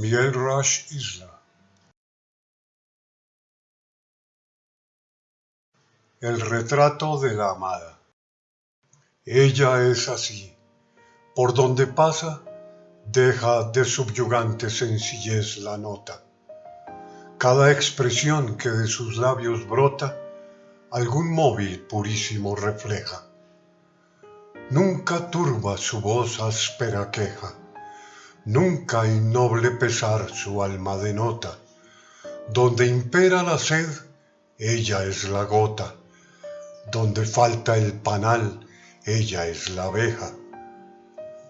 Miguel Rush Isla El retrato de la amada Ella es así, por donde pasa deja de subyugante sencillez la nota. Cada expresión que de sus labios brota algún móvil purísimo refleja. Nunca turba su voz áspera queja, nunca innoble pesar su alma denota. Donde impera la sed, ella es la gota, donde falta el panal, ella es la abeja.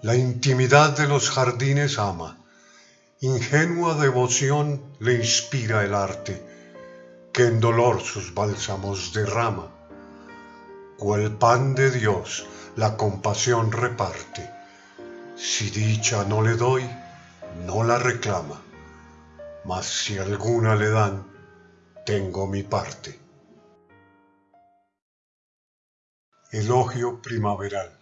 La intimidad de los jardines ama, ingenua devoción le inspira el arte, que en dolor sus bálsamos derrama. Cual pan de Dios la compasión reparte, si dicha no le doy, no la reclama, mas si alguna le dan, tengo mi parte. Elogio primaveral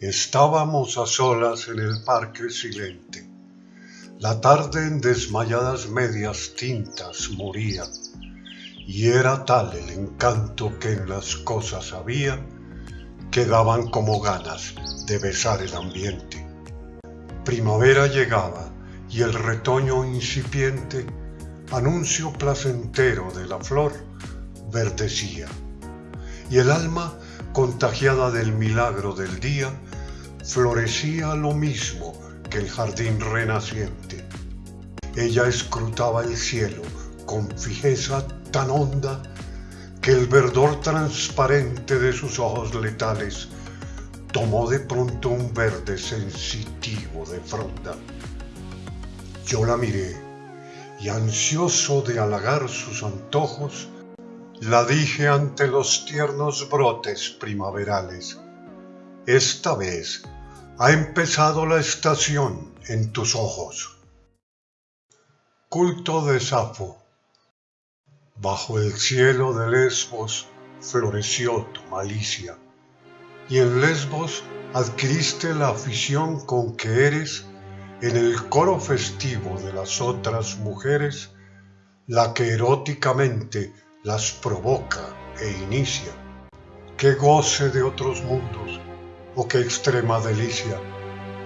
Estábamos a solas en el parque silente. La tarde en desmayadas medias tintas moría, y era tal el encanto que en las cosas había que daban como ganas de besar el ambiente. Primavera llegaba y el retoño incipiente, anuncio placentero de la flor, verdecía. Y el alma, contagiada del milagro del día, florecía lo mismo que el jardín renaciente. Ella escrutaba el cielo con fijeza tan honda que el verdor transparente de sus ojos letales tomó de pronto un verde sensitivo de fronda. Yo la miré y ansioso de halagar sus antojos, la dije ante los tiernos brotes primaverales. Esta vez ha empezado la estación en tus ojos. Culto de Safo Bajo el cielo de Lesbos floreció tu malicia, y en Lesbos adquiriste la afición con que eres, en el coro festivo de las otras mujeres, la que eróticamente las provoca e inicia. Qué goce de otros mundos, o qué extrema delicia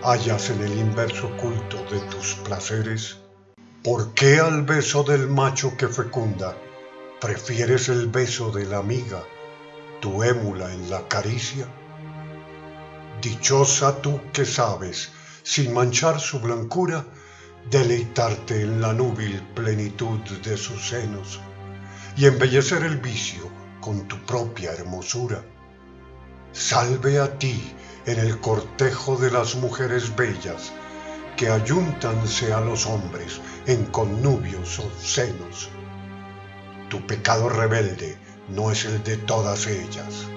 hallas en el inverso culto de tus placeres. ¿Por qué al beso del macho que fecunda ¿Prefieres el beso de la amiga, tu émula en la caricia? Dichosa tú que sabes, sin manchar su blancura, deleitarte en la núbil plenitud de sus senos y embellecer el vicio con tu propia hermosura. Salve a ti en el cortejo de las mujeres bellas que ayúntanse a los hombres en connubios senos tu pecado rebelde no es el de todas ellas.